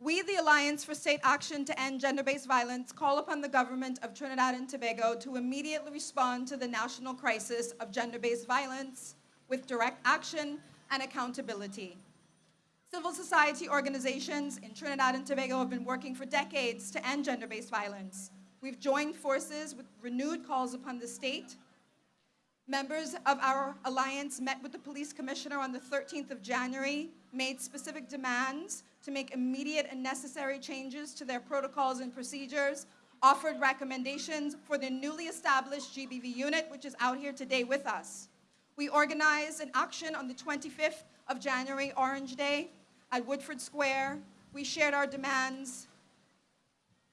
We, the Alliance for State Action to End Gender-Based Violence, call upon the government of Trinidad and Tobago to immediately respond to the national crisis of gender-based violence with direct action and accountability. Civil society organizations in Trinidad and Tobago have been working for decades to end gender-based violence. We've joined forces with renewed calls upon the state. Members of our alliance met with the police commissioner on the 13th of January, made specific demands to make immediate and necessary changes to their protocols and procedures, offered recommendations for the newly established GBV unit, which is out here today with us. We organized an action on the 25th of January, Orange Day, at Woodford Square. We shared our demands,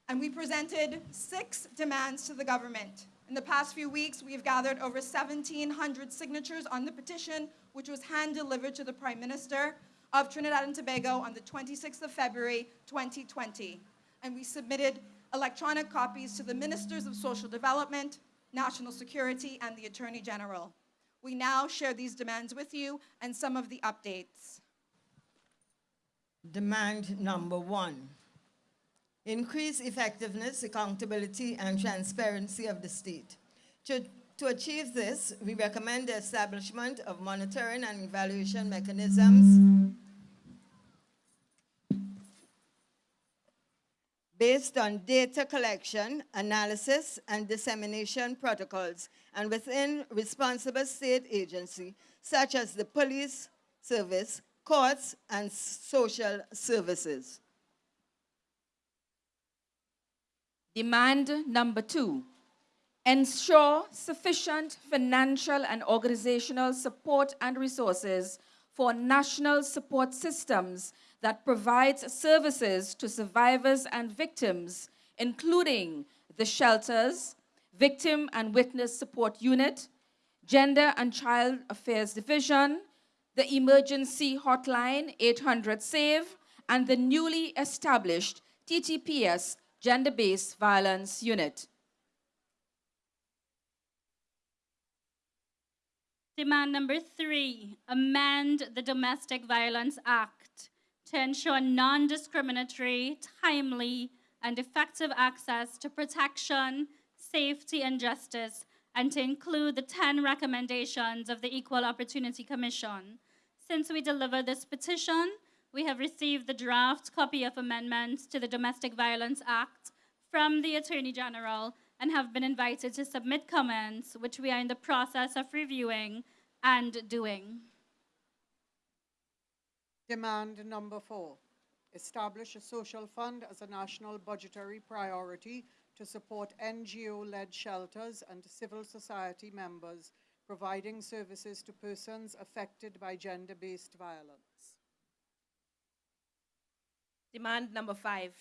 and we presented six demands to the government. In the past few weeks, we have gathered over 1,700 signatures on the petition, which was hand-delivered to the Prime Minister of Trinidad and Tobago on the 26th of February, 2020. And we submitted electronic copies to the Ministers of Social Development, National Security, and the Attorney General. We now share these demands with you and some of the updates. Demand number one, increase effectiveness, accountability, and transparency of the state. To, to achieve this, we recommend the establishment of monitoring and evaluation mechanisms based on data collection, analysis, and dissemination protocols, and within responsible state agency, such as the police service, courts, and social services. Demand number two, ensure sufficient financial and organizational support and resources for national support systems that provides services to survivors and victims, including the shelters, Victim and Witness Support Unit, Gender and Child Affairs Division, the emergency hotline 800 SAVE, and the newly established TTPS Gender-Based Violence Unit. Demand number three, amend the Domestic Violence Act to ensure non-discriminatory, timely, and effective access to protection, safety, and justice, and to include the 10 recommendations of the Equal Opportunity Commission. Since we delivered this petition, we have received the draft copy of amendments to the Domestic Violence Act from the Attorney General and have been invited to submit comments, which we are in the process of reviewing and doing. Demand number four, establish a social fund as a national budgetary priority to support NGO-led shelters and civil society members providing services to persons affected by gender-based violence. Demand number five,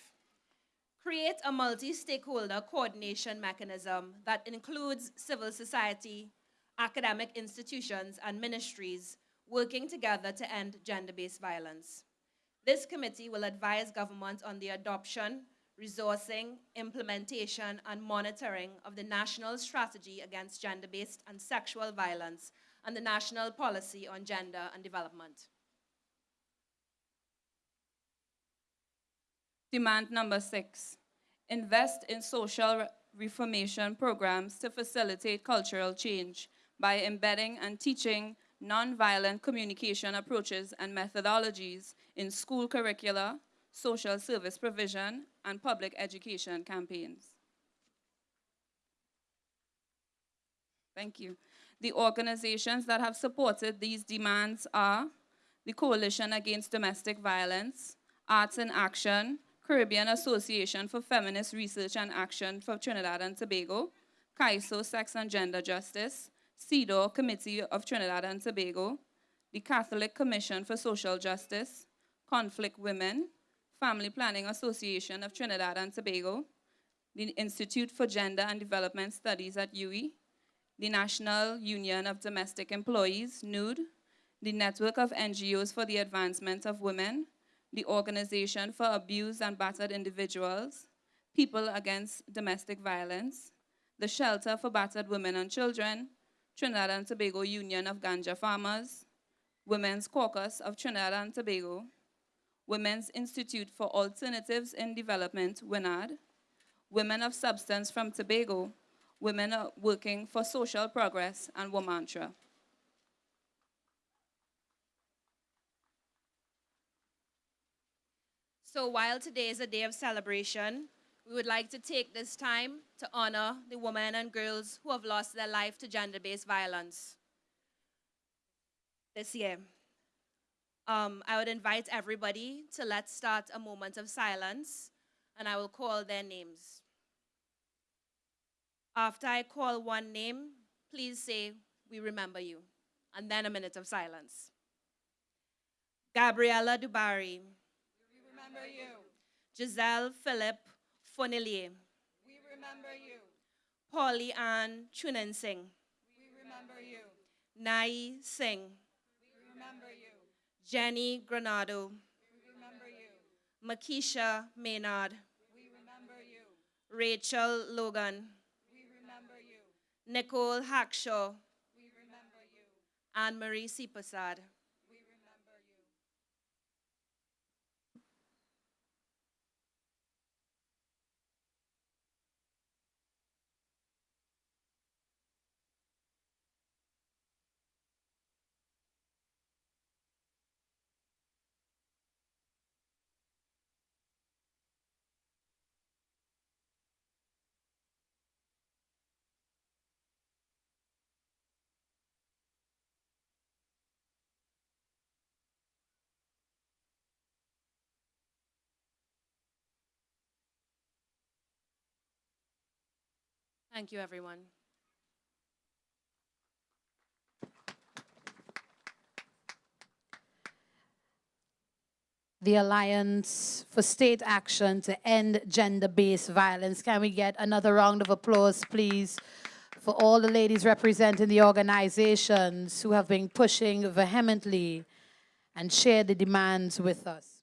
create a multi-stakeholder coordination mechanism that includes civil society, academic institutions, and ministries working together to end gender-based violence. This committee will advise government on the adoption, resourcing, implementation, and monitoring of the National Strategy Against Gender-Based and Sexual Violence and the National Policy on Gender and Development. Demand number six, invest in social reformation programs to facilitate cultural change by embedding and teaching nonviolent communication approaches and methodologies in school curricula, social service provision, and public education campaigns. Thank you. The organizations that have supported these demands are the Coalition Against Domestic Violence, Arts in Action, Caribbean Association for Feminist Research and Action for Trinidad and Tobago, CAISO Sex and Gender Justice, CEDAW Committee of Trinidad and Tobago, the Catholic Commission for Social Justice, Conflict Women, Family Planning Association of Trinidad and Tobago, the Institute for Gender and Development Studies at UWI, the National Union of Domestic Employees, NUD, the Network of NGOs for the Advancement of Women, the Organization for Abused and Battered Individuals, People Against Domestic Violence, the Shelter for Battered Women and Children, Trinidad and Tobago Union of Ganja Farmers, Women's Caucus of Trinidad and Tobago, Women's Institute for Alternatives in Development, WINAD, Women of Substance from Tobago, Women Working for Social Progress, and Womantra. So while today is a day of celebration, we would like to take this time to honor the women and girls who have lost their life to gender-based violence this year. Um, I would invite everybody to let's start a moment of silence, and I will call their names. After I call one name, please say, We remember you, and then a minute of silence. Gabriella Dubari. Remember you. Giselle Philip Fonilier, We remember you. Polly Ann Chunan Singh, We remember you. Nai Singh, We remember you. Jenny Granado, We remember you. Makisha Maynard, We remember you. Rachel Logan, We remember you. Nicole Hackshaw, We remember you. Anne Marie Sipasad. Thank you, everyone. the Alliance for State Action to End Gender-Based Violence. Can we get another round of applause, please, for all the ladies representing the organizations who have been pushing vehemently and share the demands with us.